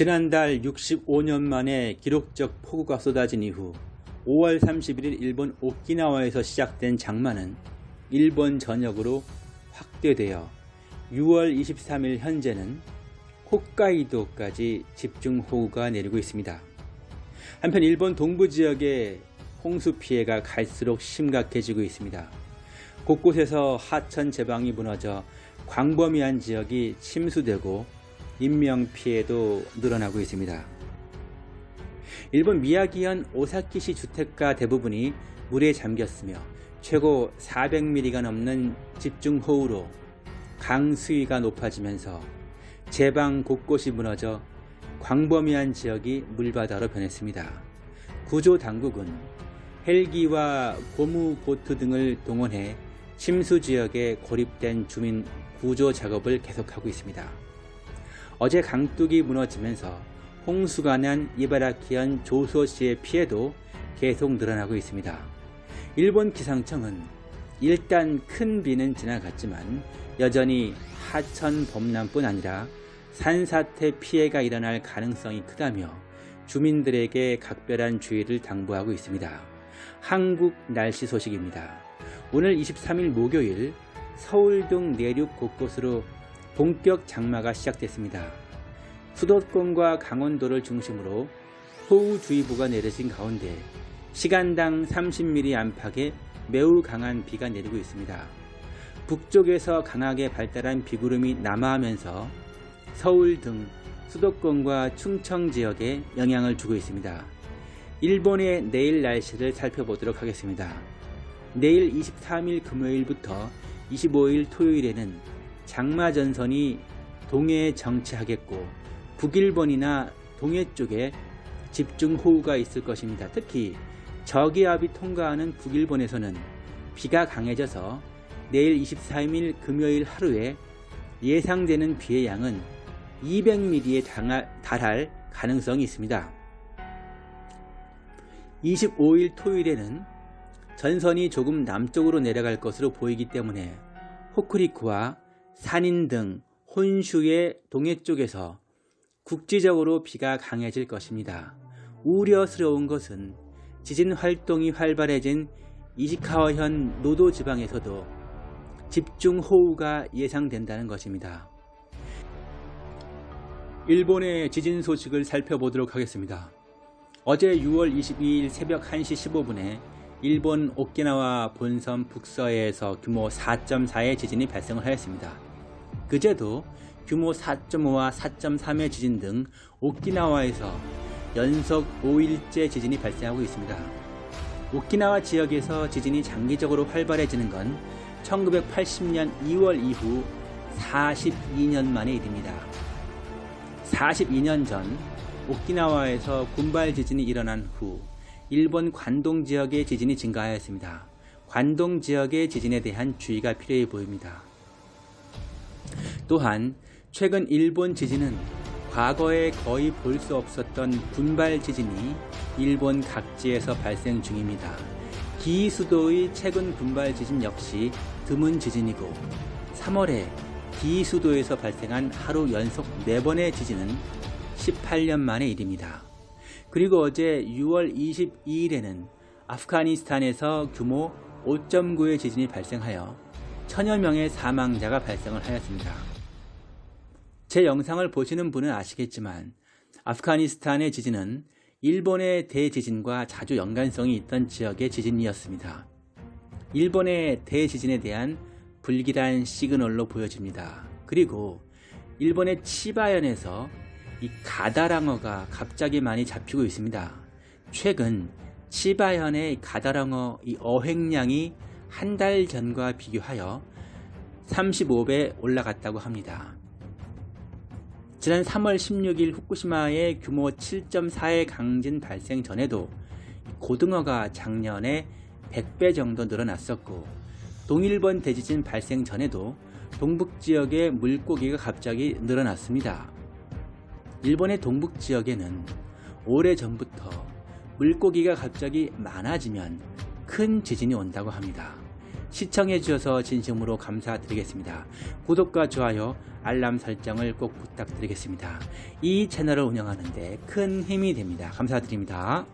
지난달 65년 만에 기록적 폭우가 쏟아진 이후 5월 31일 일본 오키나와에서 시작된 장마는 일본 전역으로 확대되어 6월 23일 현재는 홋카이도까지 집중호우가 내리고 있습니다. 한편 일본 동부 지역의 홍수 피해가 갈수록 심각해지고 있습니다. 곳곳에서 하천 제방이 무너져 광범위한 지역이 침수되고 인명피해도 늘어나고 있습니다. 일본 미야기현 오사키시 주택가 대부분이 물에 잠겼으며 최고 400mm가 넘는 집중호우로 강 수위가 높아지면서 제방 곳곳이 무너져 광범위한 지역이 물바다로 변했습니다. 구조 당국은 헬기와 고무보트 등을 동원해 침수 지역에 고립된 주민 구조 작업을 계속하고 있습니다. 어제 강둑이 무너지면서 홍수가 난 이바라키현 조소시의 피해도 계속 늘어나고 있습니다. 일본 기상청은 일단 큰 비는 지나갔지만 여전히 하천 범람뿐 아니라 산사태 피해가 일어날 가능성이 크다며 주민들에게 각별한 주의를 당부하고 있습니다. 한국 날씨 소식입니다. 오늘 23일 목요일 서울 등 내륙 곳곳으로 본격 장마가 시작됐습니다. 수도권과 강원도를 중심으로 호우주의보가 내려진 가운데 시간당 30mm 안팎의 매우 강한 비가 내리고 있습니다. 북쪽에서 강하게 발달한 비구름이 남하하면서 서울 등 수도권과 충청 지역에 영향을 주고 있습니다. 일본의 내일 날씨를 살펴보도록 하겠습니다. 내일 23일 금요일부터 25일 토요일에는 장마전선이 동해에 정체하겠고 북일본이나 동해 쪽에 집중호우가 있을 것입니다. 특히 저기압이 통과하는 북일본에서는 비가 강해져서 내일 23일 금요일 하루에 예상되는 비의 양은 200mm에 달할 가능성이 있습니다. 25일 토요일에는 전선이 조금 남쪽으로 내려갈 것으로 보이기 때문에 호크리쿠와 산인 등 혼슈의 동해 쪽에서 국지적으로 비가 강해질 것입니다. 우려스러운 것은 지진 활동이 활발해진 이시카와현 노도 지방에서도 집중호우가 예상된다는 것입니다. 일본의 지진 소식을 살펴보도록 하겠습니다. 어제 6월 22일 새벽 1시 15분에 일본 오키나와 본섬 북서해에서 규모 4.4의 지진이 발생을 하였습니다. 그제도 규모 4.5와 4.3의 지진 등 오키나와에서 연속 5일째 지진이 발생하고 있습니다. 오키나와 지역에서 지진이 장기적으로 활발해지는 건 1980년 2월 이후 42년 만의 일입니다. 42년 전 오키나와에서 군발 지진이 일어난 후 일본 관동 지역의 지진이 증가하였습니다. 관동 지역의 지진에 대한 주의가 필요해 보입니다. 또한 최근 일본 지진은 과거에 거의 볼 수 없었던 군발 지진이 일본 각지에서 발생 중입니다. 기수도의 최근 군발 지진 역시 드문 지진이고 3월에 기수도에서 발생한 하루 연속 4번의 지진은 18년 만의 일입니다. 그리고 어제 6월 22일에는 아프가니스탄에서 규모 5.9의 지진이 발생하여 천여 명의 사망자가 발생을 하였습니다. 제 영상을 보시는 분은 아시겠지만 아프가니스탄의 지진은 일본의 대지진과 자주 연관성이 있던 지역의 지진이었습니다. 일본의 대지진에 대한 불길한 시그널로 보여집니다. 그리고 일본의 치바현에서 이 가다랑어가 갑자기 많이 잡히고 있습니다. 최근 치바현의 가다랑어 이 어획량이 한 달 전과 비교하여 35배 올라갔다고 합니다. 지난 3월 16일 후쿠시마의 규모 7.4의 강진 발생 전에도 고등어가 작년에 100배 정도 늘어났었고 동일본 대지진 발생 전에도 동북지역의 물고기가 갑자기 늘어났습니다. 일본의 동북 지역에는 오래전부터 물고기가 갑자기 많아지면 큰 지진이 온다고 합니다. 시청해 주셔서 진심으로 감사드리겠습니다. 구독과 좋아요, 알람 설정을 꼭 부탁드리겠습니다. 이 채널을 운영하는데 큰 힘이 됩니다. 감사드립니다.